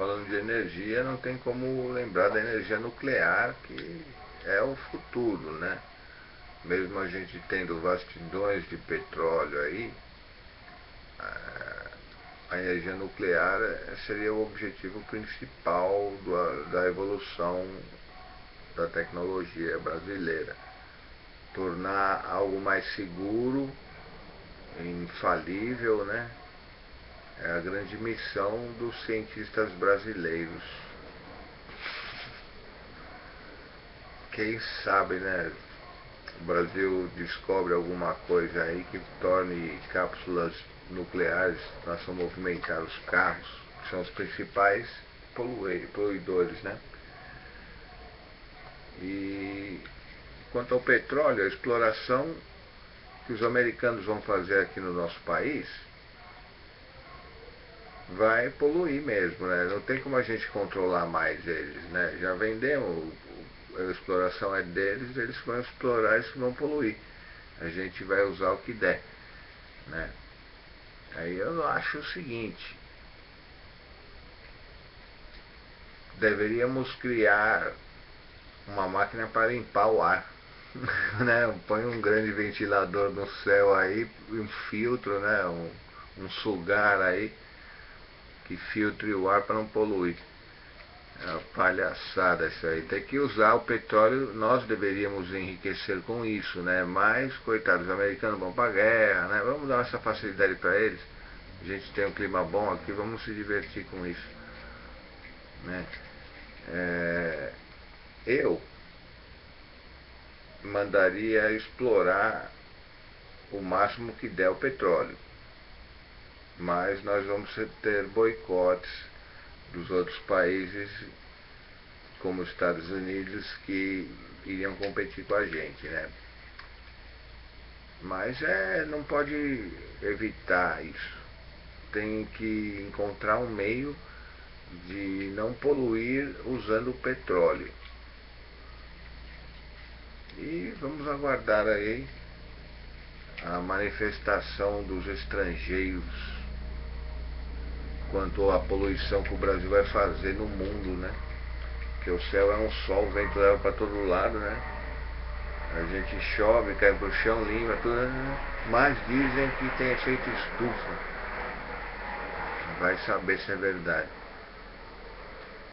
falando de energia, não tem como lembrar da energia nuclear, que é o futuro, né? Mesmo a gente tendo vastidões de petróleo aí, a energia nuclear seria o objetivo principal do, da evolução da tecnologia brasileira. Tornar algo mais seguro, infalível, né? É a grande missão dos cientistas brasileiros. Quem sabe, né? O Brasil descobre alguma coisa aí que torne cápsulas nucleares façam movimentar os carros, que são os principais poluidores, né? E quanto ao petróleo, a exploração que os americanos vão fazer aqui no nosso país vai poluir mesmo, né? Não tem como a gente controlar mais eles, né? Já vendemos, a exploração é deles, eles vão explorar e vão poluir. A gente vai usar o que der, né? Aí eu acho o seguinte, deveríamos criar uma máquina para limpar o ar. né? Põe um grande ventilador no céu aí, um filtro, né? um, um sugar aí que filtre o ar para não poluir. É uma palhaçada isso aí. Tem que usar o petróleo, nós deveríamos enriquecer com isso, né? Mas, coitados, os americanos vão para a guerra, né? Vamos dar essa facilidade para eles. A gente tem um clima bom aqui, vamos se divertir com isso. Né? É, eu mandaria explorar o máximo que der o petróleo mas nós vamos ter boicotes dos outros países, como os Estados Unidos, que iriam competir com a gente, né? Mas é, não pode evitar isso. Tem que encontrar um meio de não poluir usando o petróleo. E vamos aguardar aí a manifestação dos estrangeiros quanto à poluição que o Brasil vai fazer no mundo, né? Porque o céu é um sol, o vento leva para todo lado, né? A gente chove, cai pro chão, limpa, tudo, né? mas dizem que tem efeito estufa. Vai saber se é verdade.